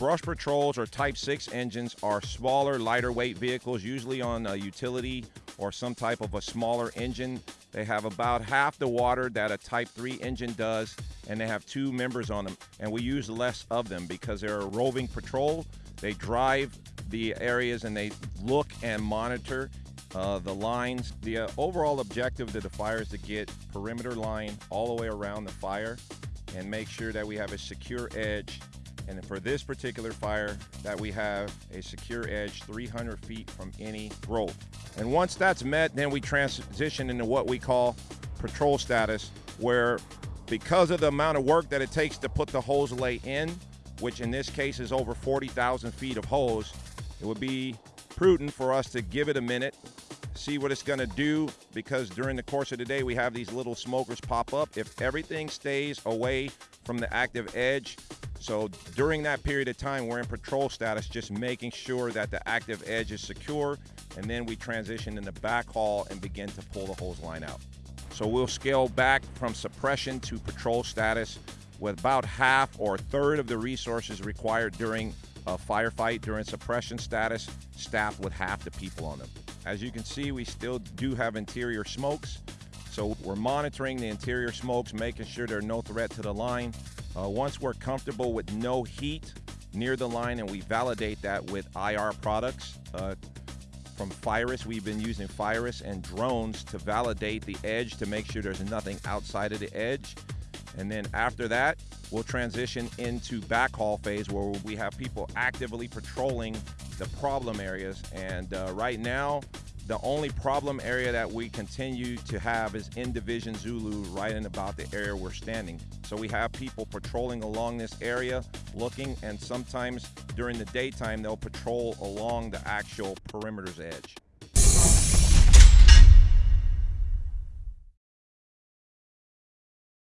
Brush patrols or Type 6 engines are smaller, lighter weight vehicles, usually on a utility or some type of a smaller engine. They have about half the water that a Type 3 engine does, and they have two members on them. And we use less of them because they're a roving patrol. They drive the areas and they look and monitor uh, the lines. The uh, overall objective of the fire is to get perimeter line all the way around the fire and make sure that we have a secure edge. And for this particular fire, that we have a secure edge 300 feet from any growth. And once that's met, then we transition into what we call patrol status, where because of the amount of work that it takes to put the hose lay in, which in this case is over 40,000 feet of hose, it would be prudent for us to give it a minute, see what it's gonna do, because during the course of the day, we have these little smokers pop up. If everything stays away from the active edge, so during that period of time, we're in patrol status, just making sure that the active edge is secure, and then we transition into backhaul and begin to pull the hose line out. So we'll scale back from suppression to patrol status with about half or a third of the resources required during a firefight during suppression status, staffed with half the people on them. As you can see, we still do have interior smokes. So we're monitoring the interior smokes, making sure there's no threat to the line. Uh, once we're comfortable with no heat near the line and we validate that with IR products, uh, from FIRIS, we've been using FIRIS and drones to validate the edge to make sure there's nothing outside of the edge. And then after that, we'll transition into backhaul phase where we have people actively patrolling the problem areas. And uh, right now, the only problem area that we continue to have is in Division Zulu, right in about the area we're standing. So we have people patrolling along this area, looking, and sometimes during the daytime, they'll patrol along the actual perimeter's edge.